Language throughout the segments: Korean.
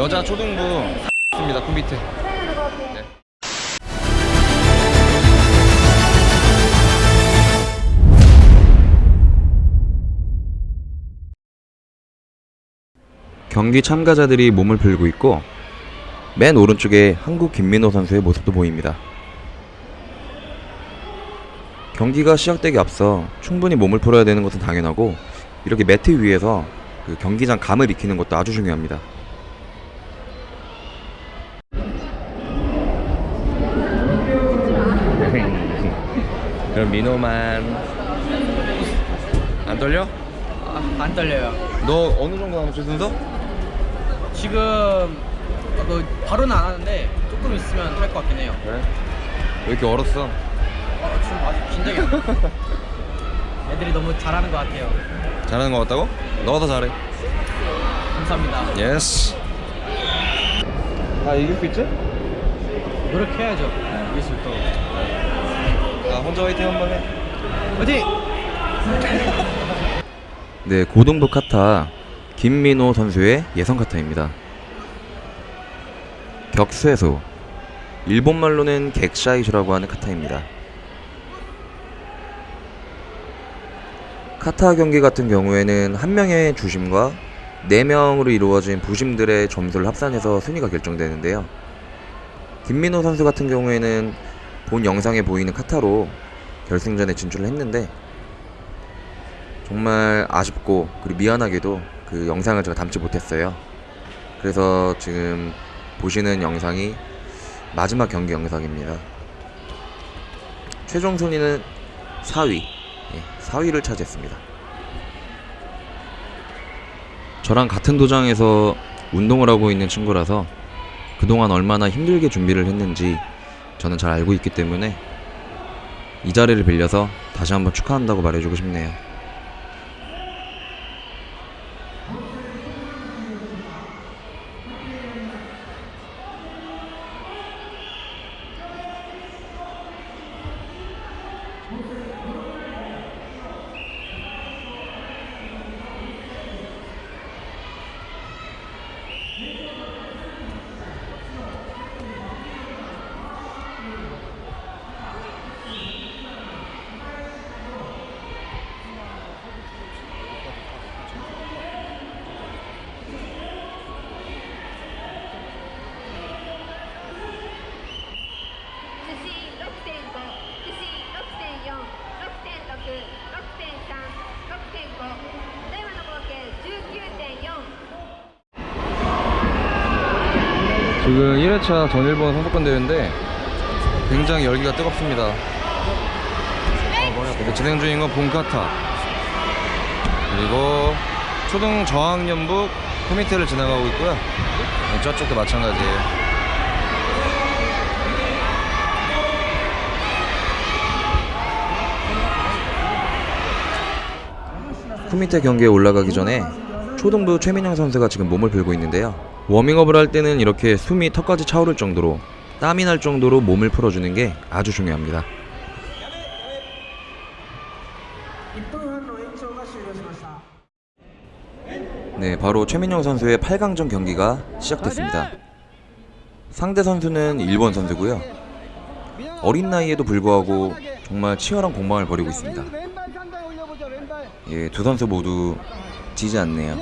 여자 초등부 입니다 컴비트 경기 참가자들이 몸을 풀고 있고 맨 오른쪽에 한국 김민호 선수의 모습도 보입니다. 경기가 시작되기 앞서 충분히 몸을 풀어야 되는 것은 당연하고 이렇게 매트 위에서 그 경기장 감을 익히는 것도 아주 중요합니다. 그럼 민호만 안 떨려? 아, 안 떨려요. 너 어느 정도 남았어 순서? 지금 어, 그 바로는 안 하는데 조금 있으면 할 것 같긴 해요. 그래? 왜 이렇게 얼었어? 어, 지금 아직 긴장이. 애들이 너무 잘하는 것 같아요. 잘하는 것 같다고? 너가 더 잘해. 감사합니다. yes. 다 이길 수 있지? 노력해야죠. 예술 또. 나 혼자 화이팅 한번 해. 화이팅! 네, 고등부 카타 김민호 선수의 예선 카타입니다. 격쇠소 일본말로는 객샤이시라고 하는 카타입니다. 카타 경기 같은 경우에는 한 명의 주심과 네 명으로 이루어진 부심들의 점수를 합산해서 순위가 결정되는데요. 김민호 선수 같은 경우에는 본 영상에 보이는 카타로 결승전에 진출을 했는데 정말 아쉽고 그리고 미안하게도 그 영상을 제가 담지 못했어요. 그래서 지금 보시는 영상이 마지막 경기 영상입니다. 최종 순위는 4위, 예, 4위를 차지했습니다. 저랑 같은 도장에서 운동을 하고 있는 친구라서 그동안 얼마나 힘들게 준비를 했는지 저는 잘 알고 있기 때문에 이 자리를 빌려서 다시 한번 축하한다고 말해주고 싶네요. 지금 1회차 전일본 선수권 대회인데 굉장히 열기가 뜨겁습니다. 이렇게 진행 중인 건 본카타 그리고 초등 저학년부 코미테를 지나가고 있고요. 네, 저쪽도 마찬가지예요. 쿠미테 경기에 올라가기 전에 초등부 최민영 선수가 지금 몸을 풀고 있는데요. 워밍업을 할 때는 이렇게 숨이 턱까지 차오를 정도로 땀이 날 정도로 몸을 풀어주는 게 아주 중요합니다. 네, 바로 최민영 선수의 8강전 경기가 시작됐습니다. 상대 선수는 일본 선수고요. 어린 나이에도 불구하고 정말 치열한 공방을 벌이고 있습니다. 예, 두 선수 모두 지지 않네요.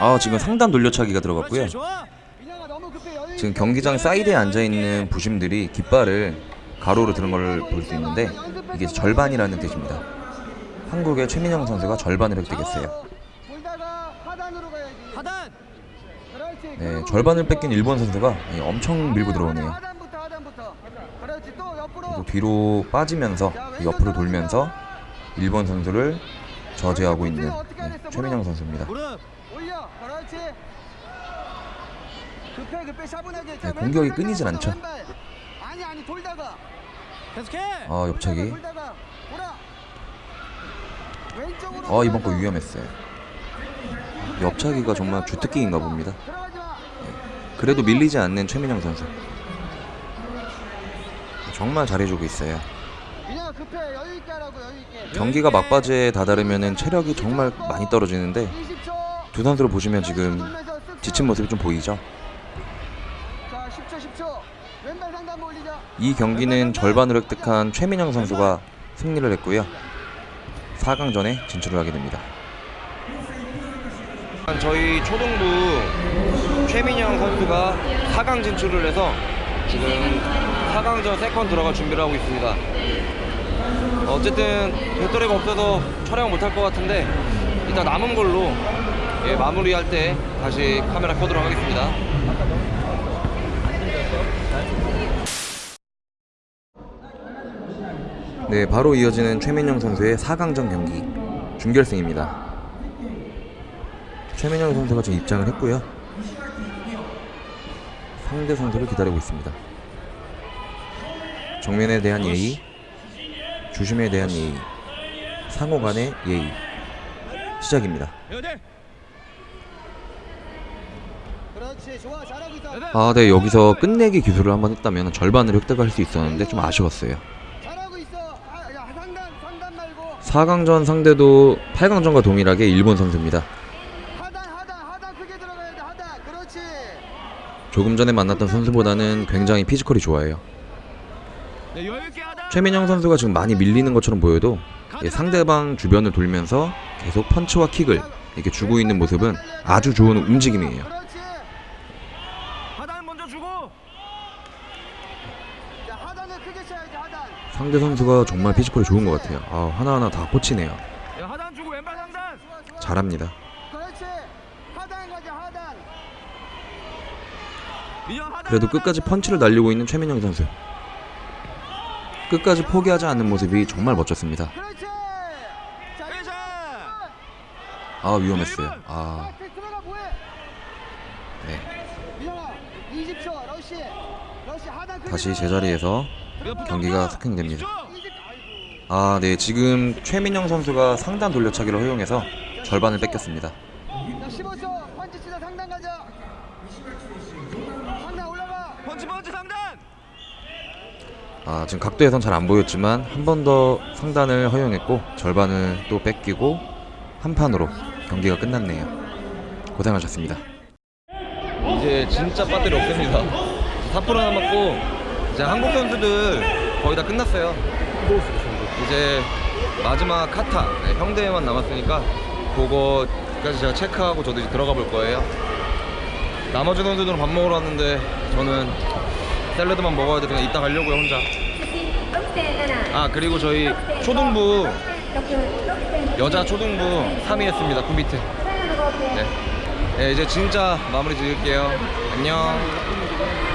아, 지금 상단 돌려차기가 들어갔고요. 지금. 경기장 사이드에 앉아 있는 부심들이 깃발을 가로로 드는 걸 볼 수 있는데 이게 절반이라는 뜻입니다. 한국의 최민영 선수가 절반을 획득했어요. 네, 절반을 뺏긴 일본 선수가 예, 엄청 밀고 들어오네요. 그리고 뒤로 빠지면서 옆으로 돌면서 일본 선수를 저지하고 있는 예, 최민영 선수입니다. 네, 공격이 상단부터 않죠. 아, 옆차기. 어, 이번 거. 위험했어요. 옆차기가 정말 주특기인가 봅니다. 마. 그래도 밀리지 않는 최민영 선수. 정말 잘해주고 있어요. 경기가 막바지에 다다르면 체력이 정말 많이 떨어지는데 20초 두 선수를 보시면 지금 지친 모습이 좀 보이죠? 자 10초 10초 왼발 상단 올리자 이 경기는 절반으로 획득한 최민영 선수가 승리를 했고요. 4강전에 진출을 하게 됩니다. 저희 초등부 최민영 선수가 4강 진출을 해서 지금 4강전 second 들어갈 준비를 하고 있습니다. 어쨌든 배터리가 없어서 촬영 못할 것 같은데 일단 남은 걸로 예, 마무리할 때 다시 카메라 켜도록 하겠습니다. 네, 바로 이어지는 최민영 선수의 4강전 경기 준결승입니다. 최민영 선수가 지금 입장을 했고요. 상대 선수를 기다리고 있습니다. 정면에 대한 예의, 주심에 대한 예의, 상호 간의 예의. 시작입니다. 있어 아, 네, 여기서 끝내기 기술을 한번 했다면 절반을 획득할 수 있었는데 좀 아쉬웠어요. 잘하고 있어 아, 4강전 상대도 8강전과 동일하게 일본 선수입니다. 조금 전에 만났던 선수보다는 굉장히 피지컬이 좋아요. 최민영 선수가 지금 많이 밀리는 것처럼 보여도 예, 상대방 주변을 돌면서 계속 펀치와 킥을 이렇게 주고 있는 모습은 아주 좋은 움직임이에요. 상대 선수가 정말 피지컬이 좋은 것 같아요. 아, 하나하나 다 꽂히네요. 상단 잘합니다. 그래도 끝까지 펀치를 날리고 있는 최민영 선수. 끝까지 포기하지 않는 모습이 정말 멋졌습니다. 회전 아, 위험했어요. 아, 네. 민영아 20초 러시 러시 하단 크게 다시. 제자리에서 경기가 스킹됩니다. 20 아이고 아, 네. 지금 최민영 선수가 상단 돌려차기를 허용해서 절반을 뺏겼습니다. 자 15초 펀치 치다 상단 가자 상단 올라가 펀치 펀치 상단 아, 지금 각도에선 잘 안 보였지만 한 번 더 상단을 허용했고 절반을 또 뺏기고 한 판으로 경기가 끝났네요. 고생하셨습니다. 이제 진짜 배터리 없습니다. 4% 남았고 이제 한국 선수들 거의 다 끝났어요. 이제 마지막 카타 네, 형대만 남았으니까 그거까지 제가 체크하고 저도 이제 들어가 볼 거예요. 나머지 선수들은 밥 먹으러 왔는데 저는 샐러드만 먹어야 돼. 그냥 이따 가려고요 혼자. 아 그리고 저희 초등부 여자 초등부 3위 했습니다 콤비트. 네. 네 이제 진짜 마무리 지을게요. 안녕.